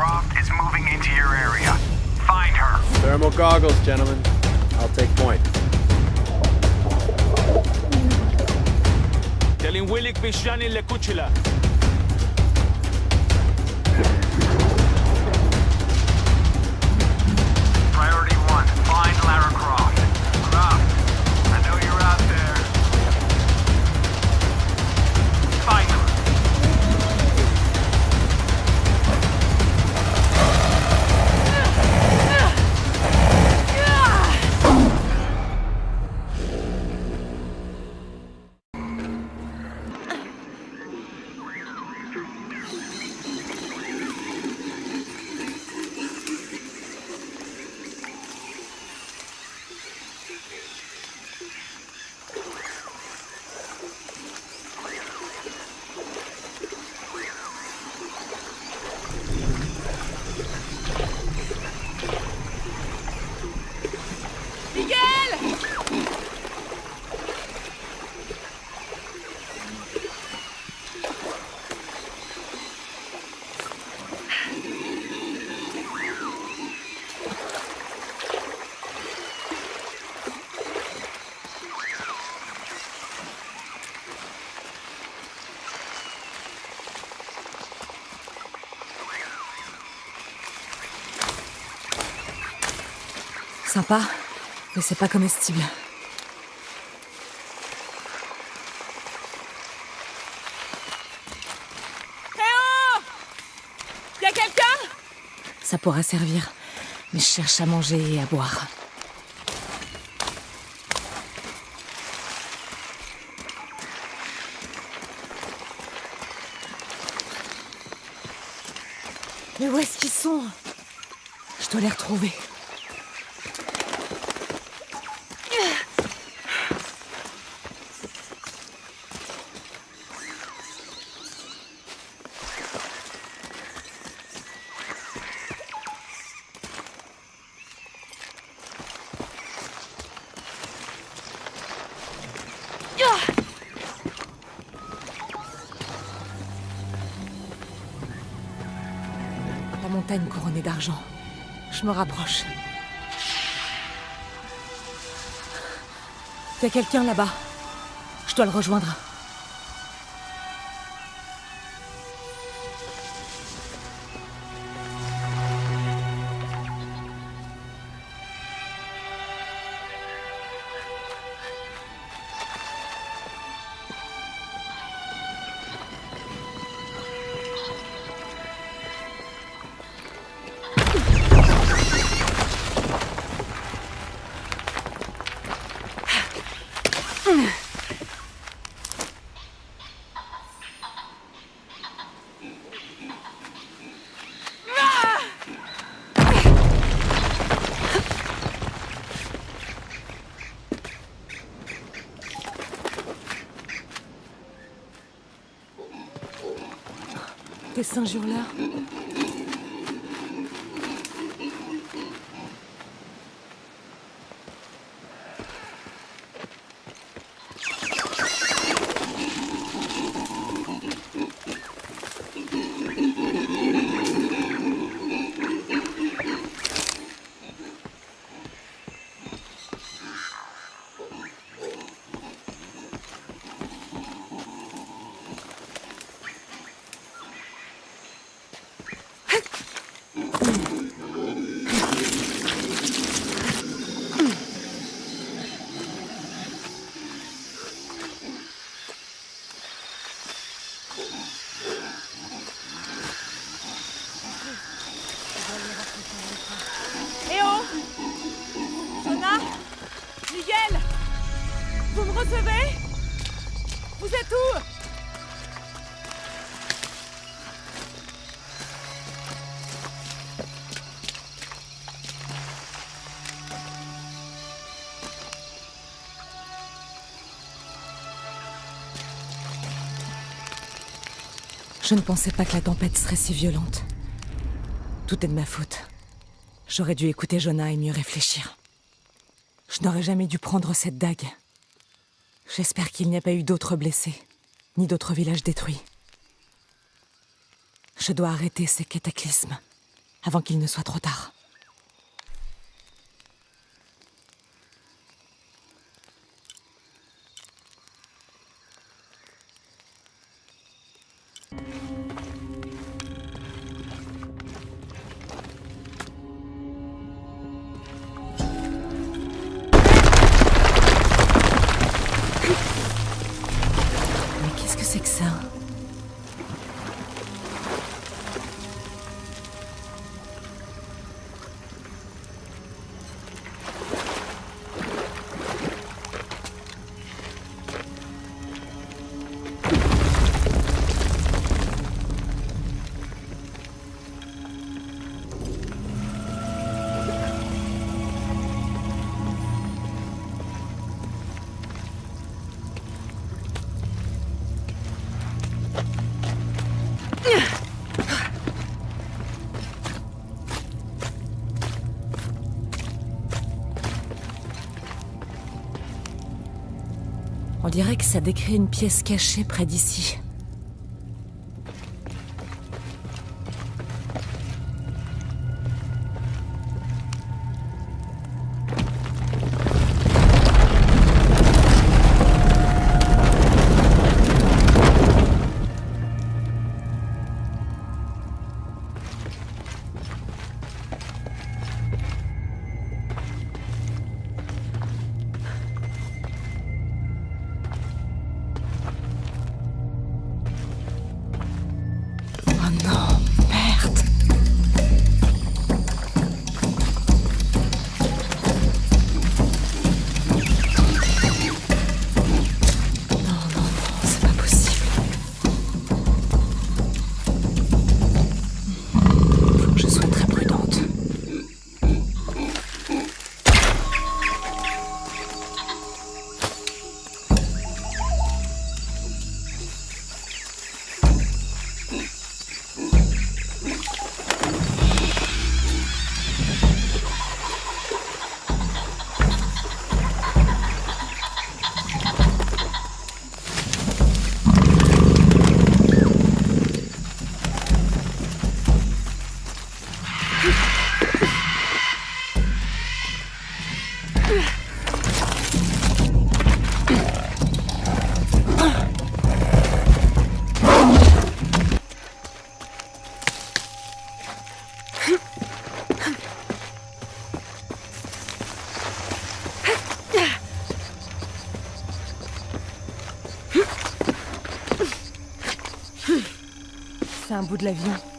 Croft is moving into your area. Find her. Thermal goggles, gentlemen. I'll take point. Telinwilik bixxani l-kuċila. Priority one, find Lara Croft. Croft, Sympa, mais c'est pas comestible. Eh oh Y'a quelqu'un? Ça pourra servir, mais je cherche à manger et à boire. Mais où est-ce qu'ils sont? Je dois les retrouver. La montagne couronnée d'argent. Je me rapproche. Il y a quelqu'un là-bas. Je dois le rejoindre. Des singes hurleurs. Je ne pensais pas que la tempête serait si violente. Tout est de ma faute. J'aurais dû écouter Jonah et mieux réfléchir. Je n'aurais jamais dû prendre cette dague. J'espère qu'il n'y a pas eu d'autres blessés, ni d'autres villages détruits. Je dois arrêter ces cataclysmes. avant qu'il ne soit trop tard. On dirait que ça décrit une pièce cachée près d'ici. Un bout de l'avion.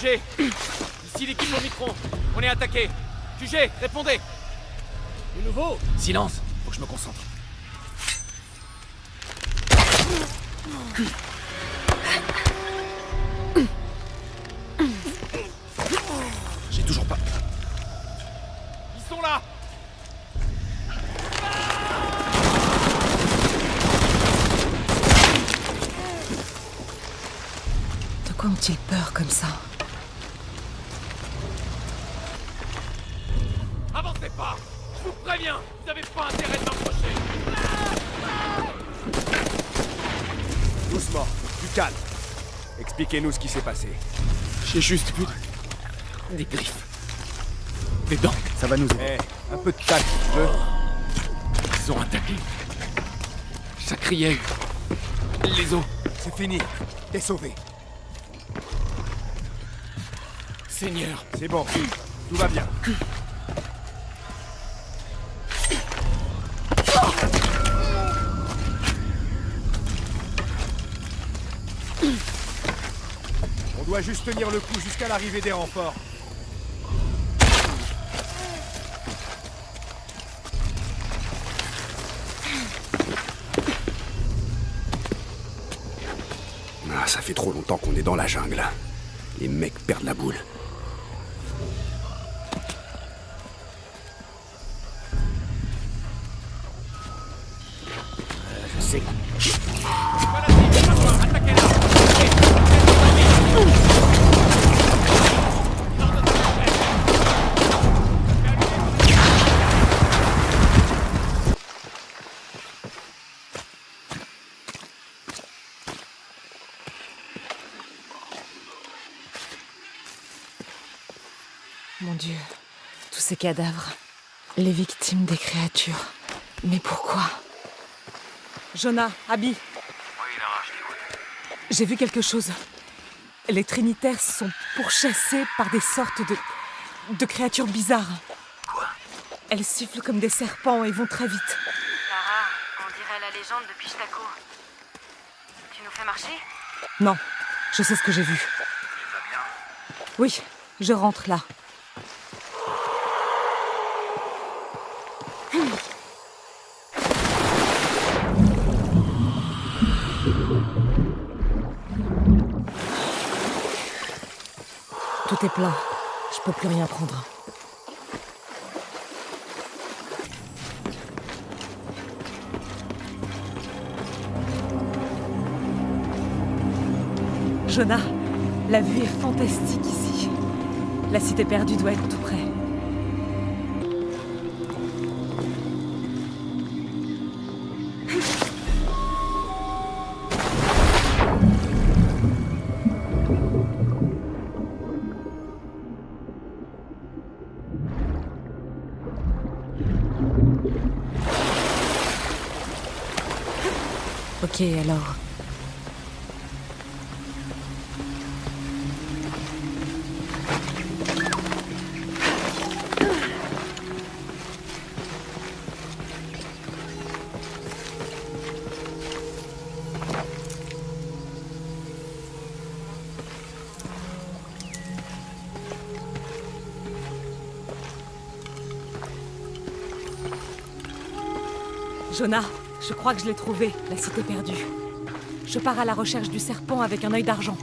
QG Ici l'équipe au micro. On est attaqué. QG, répondez Du nouveau Silence, faut que je me concentre. J'ai toujours pas. Ils sont là De quoi ont-ils peur comme ça? Expliquez-nous ce qui s'est passé. J'ai juste vu des griffes. Des dents. Ça va nous aider. Eh, un peu de tact, si tu veux. Ils ont attaqué. Ça criait. Les os. C'est fini. T'es sauvé. Seigneur. C'est bon. Tout va bien. On doit juste tenir le coup jusqu'à l'arrivée des renforts. Ah, ça fait trop longtemps qu'on est dans la jungle. Les mecs perdent la boule. Je sais. Tous ces cadavres. Les victimes des créatures. Mais pourquoi? Jonah, Abby, Oui, Lara, je t'écoute. j'ai vu quelque chose. Les Trinitaires sont pourchassés par des sortes de. de créatures bizarres. Quoi? Elles sifflent comme des serpents et vont très vite. Lara, on dirait la légende de Pistaco. Tu nous fais marcher? Non, je sais ce que j'ai vu. Tu vas bien? Oui, je rentre là. Est. Je peux plus rien prendre. Jonah, la vue est fantastique ici. La cité perdue doit être tout près. Ok, alors. Jonah, je crois que je l'ai trouvé, la cité perdue. Je pars à la recherche du serpent avec un œil d'argent.